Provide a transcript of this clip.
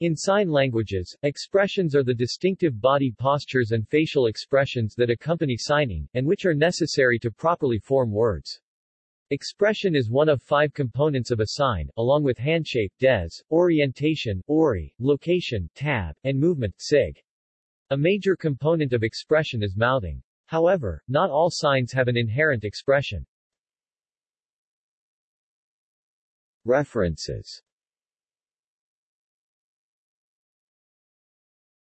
In sign languages, expressions are the distinctive body postures and facial expressions that accompany signing, and which are necessary to properly form words. Expression is one of five components of a sign, along with handshape dez, orientation ori, location tab, and movement sig. A major component of expression is mouthing. However, not all signs have an inherent expression. References